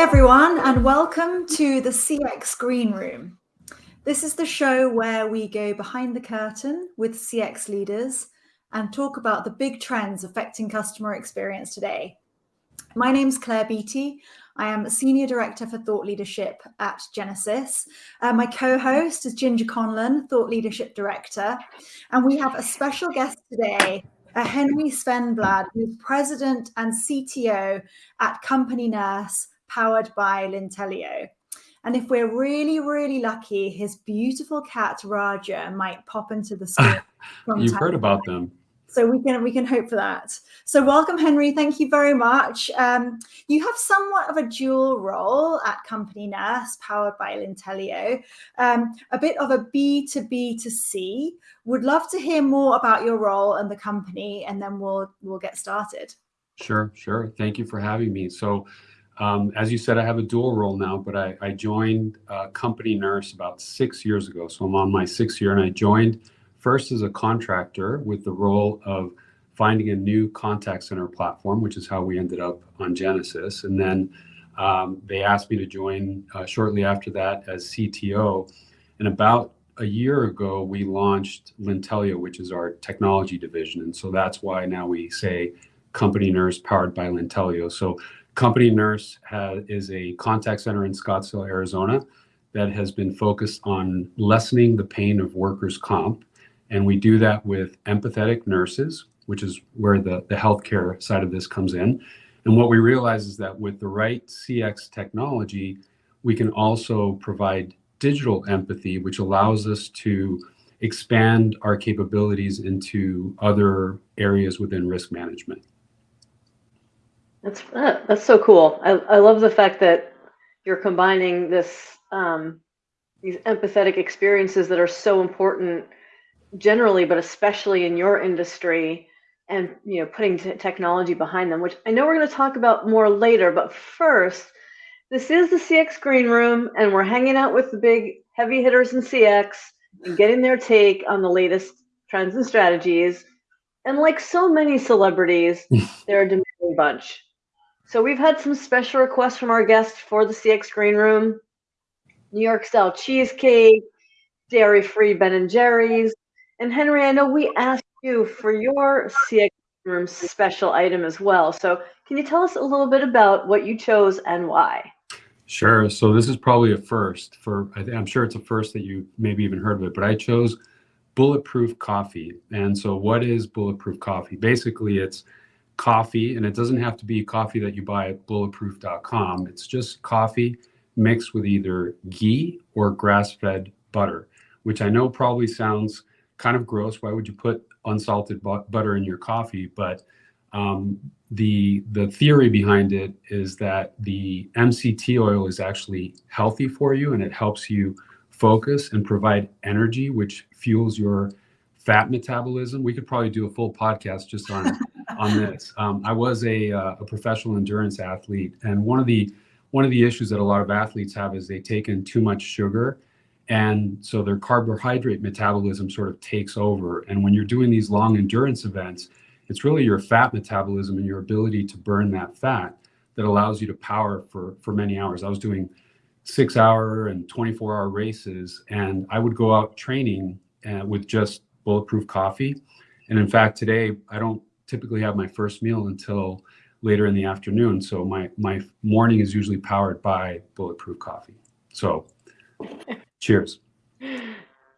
everyone, and welcome to the CX Green Room. This is the show where we go behind the curtain with CX leaders and talk about the big trends affecting customer experience today. My name's Claire Beattie. I am Senior Director for Thought Leadership at Genesys. Uh, my co-host is Ginger Conlon, Thought Leadership Director. And we have a special guest today, uh, Henry Svendblad, who's President and CTO at Company Nurse, powered by Lintelio. And if we're really, really lucky, his beautiful cat Raja might pop into the screen. You've heard about them so we can we can hope for that. So welcome, Henry. Thank you very much. Um, you have somewhat of a dual role at Company Nurse, powered by Lintelio, um, a bit of a B to B to C. Would love to hear more about your role and the company, and then we'll we'll get started. Sure, sure. Thank you for having me. So. Um, as you said, I have a dual role now, but I, I joined uh, Company Nurse about six years ago. So I'm on my sixth year, and I joined First as a contractor with the role of finding a new contact center platform, which is how we ended up on Genesys. And then um, they asked me to join uh, shortly after that as CTO. And about a year ago, we launched Lintelio, which is our technology division. And so that's why now we say Company Nurse powered by Lintelio. So Company Nurse has, is a contact center in Scottsdale, Arizona that has been focused on lessening the pain of workers' comp and we do that with empathetic nurses, which is where the, the healthcare side of this comes in. And what we realize is that with the right CX technology, we can also provide digital empathy, which allows us to expand our capabilities into other areas within risk management. That's that's so cool. I, I love the fact that you're combining this um, these empathetic experiences that are so important generally, but especially in your industry, and you know, putting technology behind them, which I know we're going to talk about more later. But first, this is the CX Green Room, and we're hanging out with the big heavy hitters in CX and getting their take on the latest trends and strategies. And like so many celebrities, they're a demanding bunch. So we've had some special requests from our guests for the CX Green Room: New York style cheesecake, dairy-free Ben and Jerry's, and Henry, I know we asked you for your CX room special item as well. So can you tell us a little bit about what you chose and why? Sure. So this is probably a first for, I am sure it's a first that you maybe even heard of it, but I chose bulletproof coffee. And so what is bulletproof coffee? Basically it's coffee and it doesn't have to be coffee that you buy at bulletproof.com. It's just coffee mixed with either ghee or grass-fed butter, which I know probably sounds kind of gross. Why would you put unsalted butter in your coffee? But um, the the theory behind it is that the MCT oil is actually healthy for you and it helps you focus and provide energy, which fuels your fat metabolism. We could probably do a full podcast just on on this. Um, I was a, uh, a professional endurance athlete, and one of the one of the issues that a lot of athletes have is they take in too much sugar and so their carbohydrate metabolism sort of takes over. And when you're doing these long endurance events, it's really your fat metabolism and your ability to burn that fat that allows you to power for, for many hours. I was doing six hour and 24 hour races, and I would go out training uh, with just bulletproof coffee. And in fact, today I don't typically have my first meal until later in the afternoon. So my, my morning is usually powered by bulletproof coffee. So Cheers.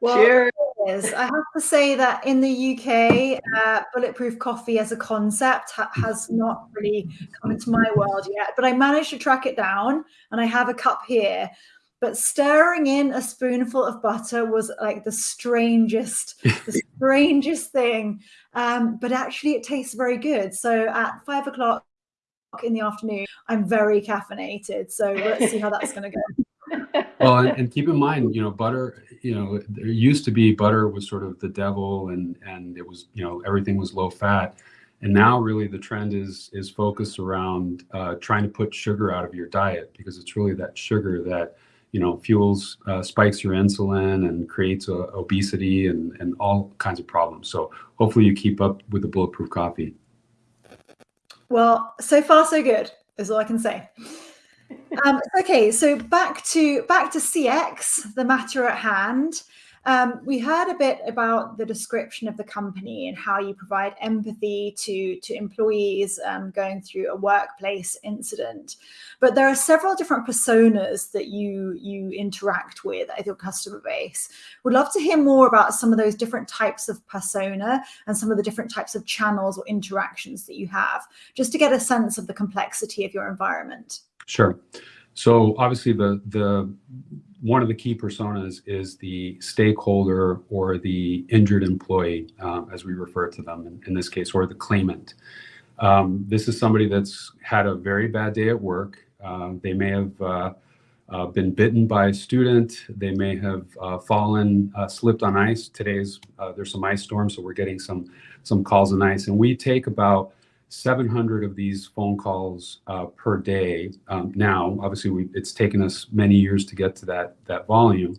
Well, Cheers. I have to say that in the UK, uh, bulletproof coffee as a concept ha has not really come into my world yet, but I managed to track it down and I have a cup here. But stirring in a spoonful of butter was like the strangest, the strangest thing. Um, but actually, it tastes very good. So at five o'clock in the afternoon, I'm very caffeinated. So let's see how that's going to go well, and, keep in mind, you know, butter, you know, there used to be butter was sort of the devil and, and it was, you know, everything was low fat. And now really the trend is, is focused around uh, trying to put sugar out of your diet because it's really that sugar that, you know, fuels, uh, spikes your insulin and creates uh, obesity and, and all kinds of problems. So hopefully you keep up with the bulletproof coffee. Well, so far so good is all I can say. Um, okay, so back to back to CX, the matter at hand. Um, we heard a bit about the description of the company and how you provide empathy to, to employees um, going through a workplace incident. But there are several different personas that you, you interact with at your customer base. Would love to hear more about some of those different types of persona and some of the different types of channels or interactions that you have, just to get a sense of the complexity of your environment. Sure. So obviously the the one of the key personas is the stakeholder or the injured employee, uh, as we refer to them in, in, this case, or the claimant. Um, this is somebody that's had a very bad day at work. Uh, they may have uh, uh been bitten by a student. They may have uh, fallen, uh, slipped on ice. Today's there's some ice storms, so we're getting some some calls on ice, and we take about 700 of these phone calls uh, per day. Um, now, obviously, we, it's taken us many years to get to that that volume.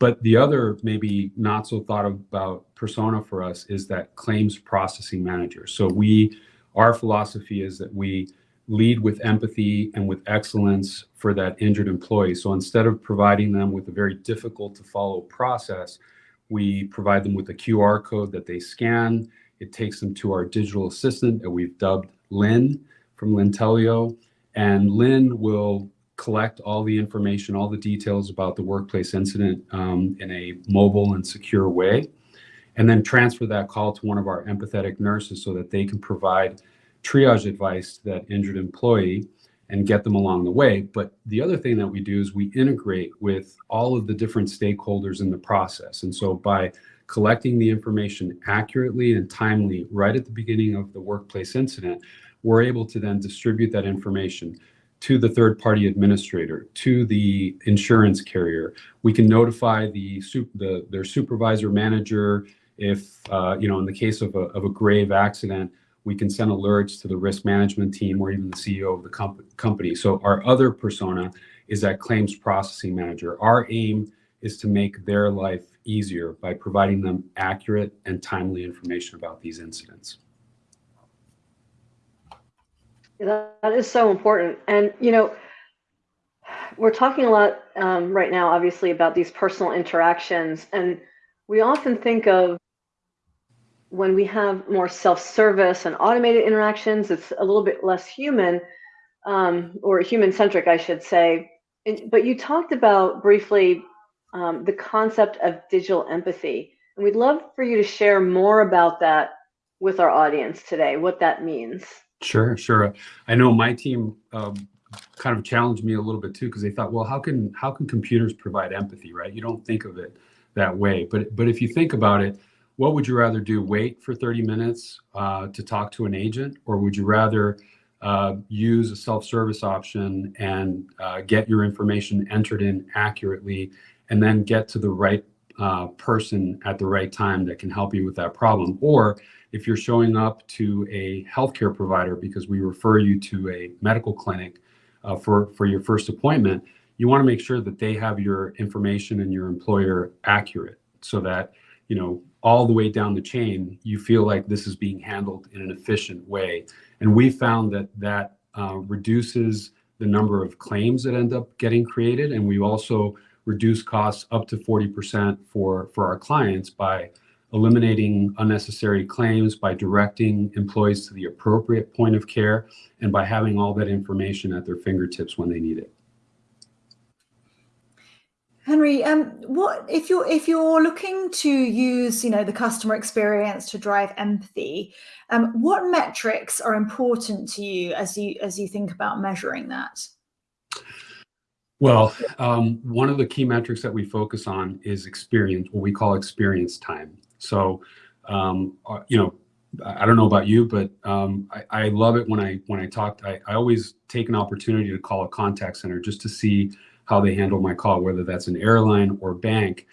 But the other maybe not so thought about persona for us is that claims processing manager. So we, our philosophy is that we lead with empathy and with excellence for that injured employee. So instead of providing them with a very difficult to follow process, we provide them with a QR code that they scan it takes them to our digital assistant that we've dubbed Lynn from Lintelio. And Lynn will collect all the information, all the details about the workplace incident um, in a mobile and secure way, and then transfer that call to one of our empathetic nurses so that they can provide triage advice to that injured employee and get them along the way. But the other thing that we do is we integrate with all of the different stakeholders in the process. And so by collecting the information accurately and timely right at the beginning of the workplace incident, we're able to then distribute that information to the third party administrator, to the insurance carrier. We can notify the, the their supervisor manager if, uh, you know, in the case of a, of a grave accident, we can send alerts to the risk management team or even the CEO of the comp company. So our other persona is that claims processing manager. Our aim is to make their life easier by providing them accurate and timely information about these incidents. that is so important. And, you know, we're talking a lot um, right now, obviously, about these personal interactions. And we often think of when we have more self-service and automated interactions, it's a little bit less human um, or human-centric, I should say. But you talked about briefly um, the concept of digital empathy. And we'd love for you to share more about that with our audience today, what that means. Sure, sure. I know my team um, kind of challenged me a little bit too because they thought, well, how can how can computers provide empathy, right? You don't think of it that way, but but if you think about it, what would you rather do? Wait for 30 minutes uh, to talk to an agent, or would you rather uh, use a self-service option and uh, get your information entered in accurately and then get to the right uh, person at the right time that can help you with that problem. Or if you're showing up to a healthcare provider because we refer you to a medical clinic uh, for, for your first appointment, you want to make sure that they have your information and your employer accurate so that, you know, all the way down the chain, you feel like this is being handled in an efficient way. And we found that that uh, reduces the number of claims that end up getting created. And we also reduce costs up to 40% for, for our clients by eliminating unnecessary claims, by directing employees to the appropriate point of care, and by having all that information at their fingertips when they need it. Henry, um, what if you're if you're looking to use, you know, the customer experience to drive empathy? Um, what metrics are important to you as you as you think about measuring that? Well, um, one of the key metrics that we focus on is experience, what we call experience time. So, um, uh, you know, I don't know about you, but um, I, I, love it when I when I talk. I, I always take an opportunity to call a contact center just to see how they handle my call, whether that's an airline or bank.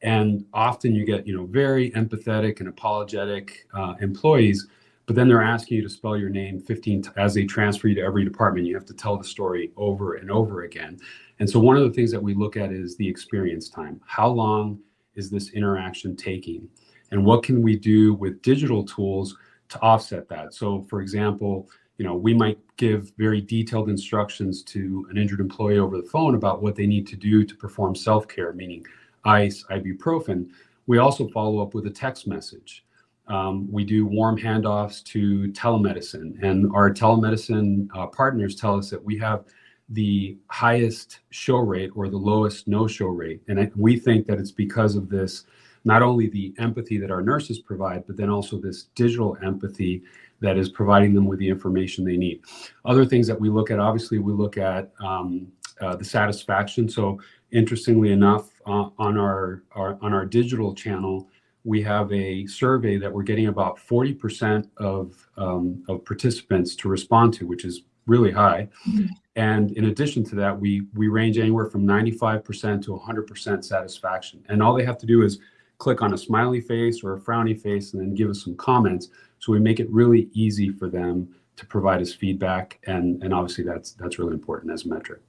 And often you get you know very empathetic and apologetic uh, employees but then they're asking you to spell your name 15 as they transfer you to every department you have to tell the story over and over again and so one of the things that we look at is the experience time how long is this interaction taking and what can we do with digital tools to offset that so for example you know, we might give very detailed instructions to an injured employee over the phone about what they need to do to perform self-care, meaning ice, ibuprofen. We also follow up with a text message. Um, we do warm handoffs to telemedicine, and our telemedicine uh, partners tell us that we have the highest show rate or the lowest no-show rate. And we think that it's because of this, not only the empathy that our nurses provide, but then also this digital empathy that is providing them with the information they need. Other things that we look at, obviously, we look at um, uh, the satisfaction. So interestingly enough, uh, on our, our, on our digital channel, we have a survey that we're getting about 40% of, um, of participants to respond to, which is really high. Mm-hmm. And in addition to that, we we range anywhere from 95% to 100% satisfaction. And all they have to do is click on a smiley face or a frowny face and then give us some comments. So we make it really easy for them to provide us feedback. And, and obviously that's, that's really important as a metric.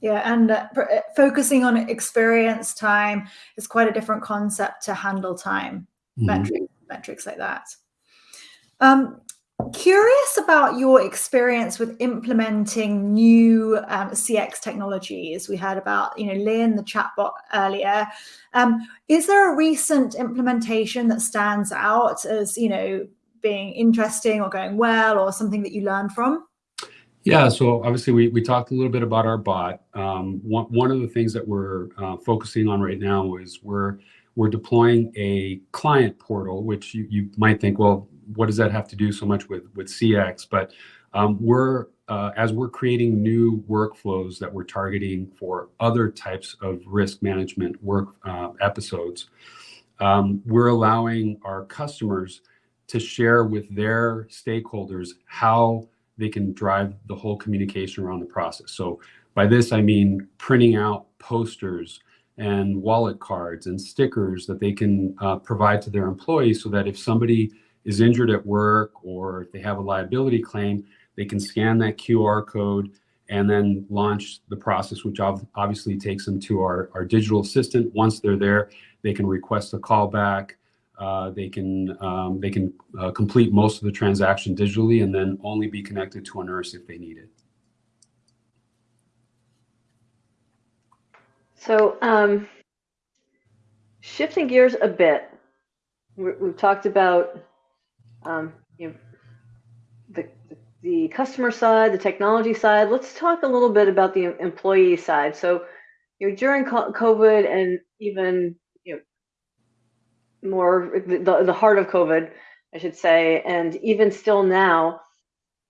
Yeah, and uh, uh focusing on experience time is quite a different concept to handle time mm-hmm. metrics, metrics like that. Um, curious about your experience with implementing new um, CX technologies. We heard about, you know, Lynn, the chatbot earlier. Um, is there a recent implementation that stands out as, you know, being interesting or going well or something that you learned from? Yeah, so obviously we, we talked a little bit about our bot. Um, one, one of the things that we're uh, focusing on right now is we're we're deploying a client portal, which you, you might think, well, what does that have to do so much with with CX? But um, we're uh, as we're creating new workflows that we're targeting for other types of risk management work uh, episodes, um, we're allowing our customers to share with their stakeholders how they can drive the whole communication around the process. So by this, I mean printing out posters and wallet cards and stickers that they can uh, provide to their employees so that if somebody is injured at work or if they have a liability claim, they can scan that QR code and then launch the process, which obviously takes them to our, our digital assistant. Once they're there, they can request a callback. Uh, they can um, they can uh, complete most of the transaction digitally and then only be connected to a nurse if they need it. So um, shifting gears a bit, we've talked about um, you know, the, the customer side, the technology side. Let's talk a little bit about the employee side. So, you know, during COVID and even you know more the, the heart of COVID, I should say, and even still now,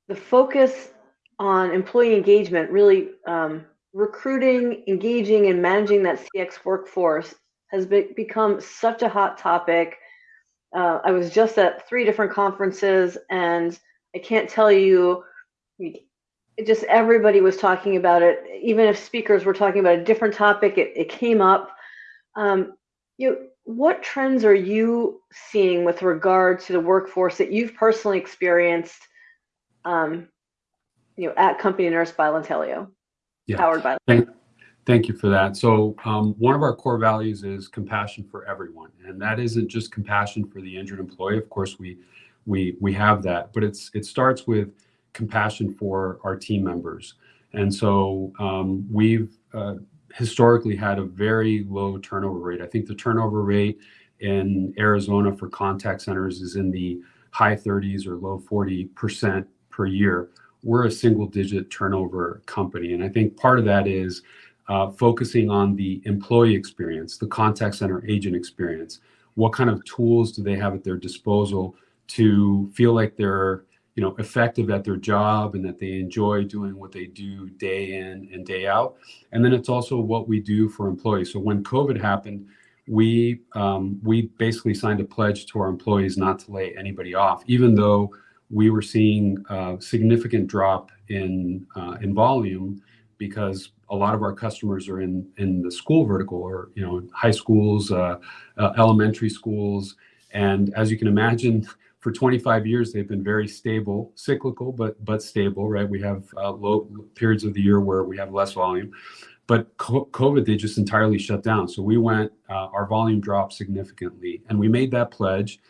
the focus on employee engagement, really um, recruiting, engaging, and managing that CX workforce has be, become such a hot topic uh, I was just at three different conferences, and I can't tell you, just everybody was talking about it. Even if speakers were talking about a different topic, it, it came up. Um, you know, what trends are you seeing with regard to the workforce that you've personally experienced? Um, you know, at Company Nurse by Lintelio, yeah. powered by. Thank, Thank you for that. So um, one of our core values is compassion for everyone, and that isn't just compassion for the injured employee. Of course, we we we have that, but it's it starts with compassion for our team members. And so um, we've uh, historically had a very low turnover rate. I think the turnover rate in Arizona for contact centers is in the high 30s or low 40 percent per year. We're a single digit turnover company, and I think part of that is uh, focusing on the employee experience, the contact center agent experience. What kind of tools do they have at their disposal to feel like they're you know effective at their job and that they enjoy doing what they do day in and day out and then it's also what we do for employees so when covid happened we um, we basically signed a pledge to our employees not to lay anybody off even though we were seeing a significant drop in uh, in volume because a lot of our customers are in in the school vertical or you know high schools uh, uh, elementary schools. And as you can imagine for 25 years they've been very stable cyclical but but stable right? We have uh, low periods of the year where we have less volume. But covid they just entirely shut down. So we went uh, our volume dropped significantly and we made that pledge.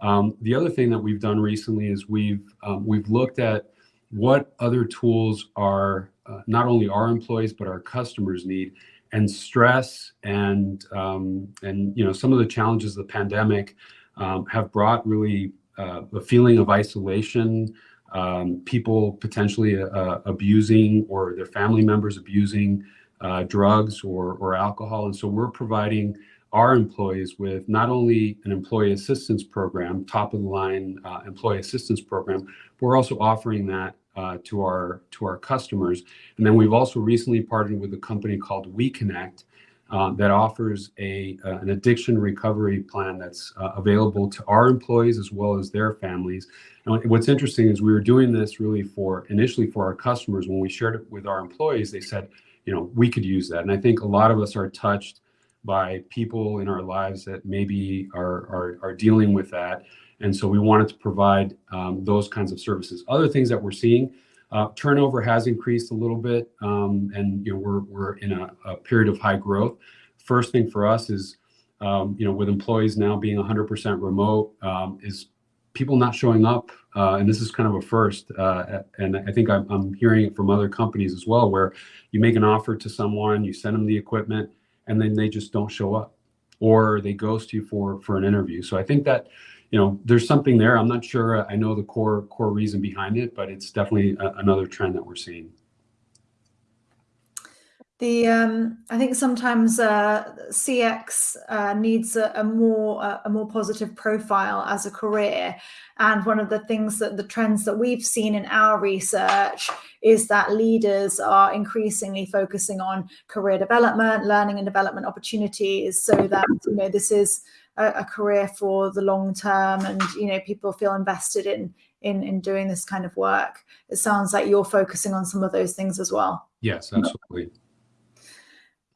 Um, the other thing that we've done recently is we've um, we've looked at what other tools are uh, not only our employees but our customers need and stress and um, and you know some of the challenges of the pandemic um, have brought really uh, a feeling of isolation um, people potentially uh, abusing or their family members abusing uh, drugs or, or alcohol. And so we're providing our employees with not only an employee assistance program, top of the line uh, employee assistance program, but we're also offering that uh, to our to our customers. And then we've also recently partnered with a company called WeConnect uh, that offers a uh, an addiction recovery plan that's uh, available to our employees as well as their families. And what's interesting is we were doing this really for initially for our customers. When we shared it with our employees, they said, you know, we could use that. And I think a lot of us are touched by people in our lives that maybe are, are, are dealing with that. And so we wanted to provide um, those kinds of services. Other things that we're seeing, uh, turnover has increased a little bit, um, and you know we're we're in a, a, period of high growth. First thing for us is, um, you know, with employees now being 100% remote, um, is people not showing up, uh, and this is kind of a first, uh, and I think I'm, I'm, hearing it from other companies as well, where you make an offer to someone, you send them the equipment, and then they just don't show up, or they ghost you for for an interview. So I think that, you know, there's something there. I'm not sure. I know the core core reason behind it, but it's definitely a, another trend that we're seeing. The um, I think sometimes uh, CX uh, needs a, a more a more positive profile as a career, and one of the things that the trends that we've seen in our research is that leaders are increasingly focusing on career development, learning and development opportunities, so that you know this is a, a career for the long term, and you know people feel invested in in in doing this kind of work. It sounds like you're focusing on some of those things as well. Yes, absolutely.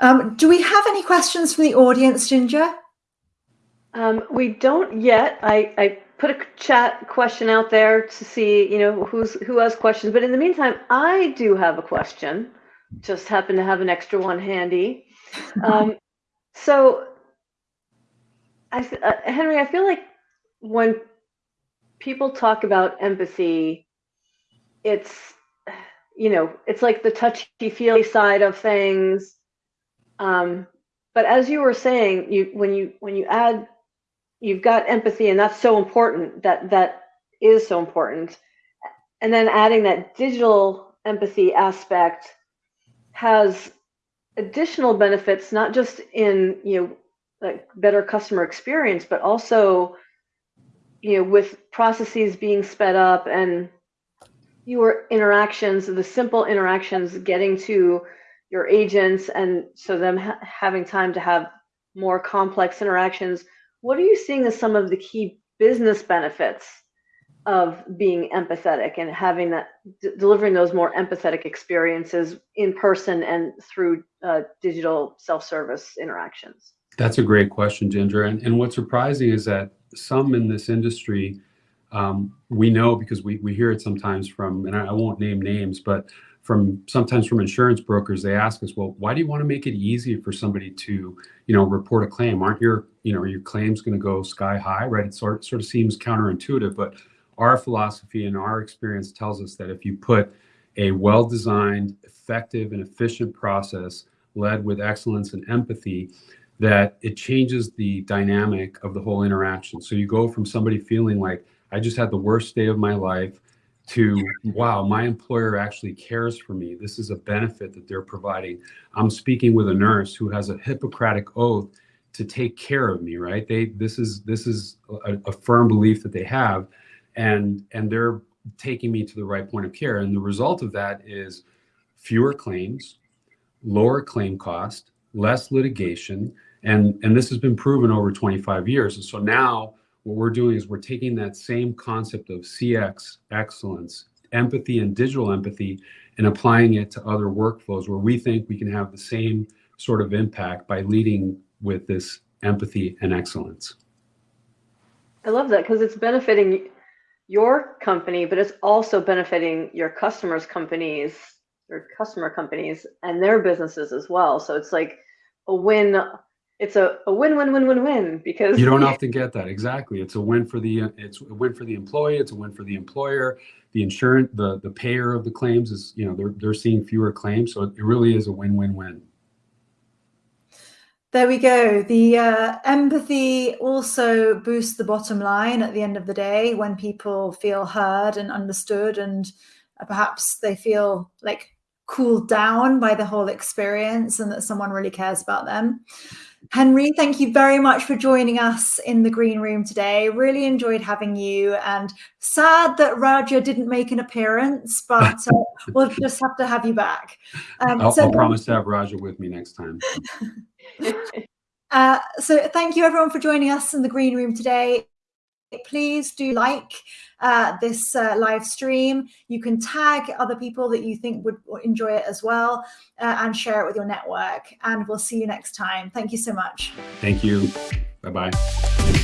Um, do we have any questions from the audience, Ginger? Um, we don't yet. I, I put a chat question out there to see, you know, who's who has questions. But in the meantime, I do have a question. Just happen to have an extra one handy. Um, so, I, uh, Henry, I feel like when people talk about empathy, it's you know, it's like the touchy feely side of things um, but as you were saying, you when you when you add, you've got empathy, and that's so important. That that is so important. And then adding that digital empathy aspect has additional benefits, not just in you know like better customer experience, but also you know with processes being sped up and your interactions, the simple interactions, getting to your agents and so them ha- having time to have more complex interactions what are you seeing as some of the key business benefits of being empathetic and having that delivering those more empathetic experiences in person and through uh, digital self-service interactions that's a great question ginger. And, and what's surprising is that some in this industry um, we know because we, we hear it sometimes from and I, I won't name names but from sometimes from insurance brokers they ask us well why do you want to make it easy for somebody to you know report a claim? Aren't your you know your claims going to go sky high? Right? It sort, sort of seems counterintuitive but our philosophy and our experience tells us that if you put a well designed effective and efficient process led with excellence and empathy that it changes the dynamic of the whole interaction. So you go from somebody feeling like i just had the worst day of my life to wow my employer actually cares for me. This is a benefit that they're providing. I'm speaking with a nurse who has a hippocratic oath to take care of me right? They this is this is a, a firm belief that they have and and they're taking me to the right point of care. And the result of that is fewer claims lower claim cost less litigation and and this has been proven over 25 years and so now what we're doing is we're taking that same concept of CX excellence, empathy and digital empathy, and applying it to other workflows where we think we can have the same sort of impact by leading with this empathy and excellence. I love that because it's benefiting your company, but it's also benefiting your customers' companies, your customer companies, and their businesses as well. So it's like a win it's a, a win win win win win because you don't often get that exactly it's a win for the it's a win for the employee it's a win for the employer the insurance the the payer of the claims is you know they're they're seeing fewer claims so it really is a win win win there we go. The uh, empathy also boosts the bottom line at the end of the day when people feel heard and understood, and uh, perhaps they feel like cooled down by the whole experience and that someone really cares about them. Henry, thank you very much for joining us in the green room today. Really enjoyed having you, and sad that Raja didn't make an appearance, but uh, we'll just have to have you back. Um, I'll, so, I'll promise to have Raja with me next time. uh, so, thank you everyone for joining us in the green room today please do like uh, this uh, live stream. You can tag other people that you think would enjoy it as well uh, and share it with your network. And we'll see you next time. Thank you so much. Thank you. Bye bye.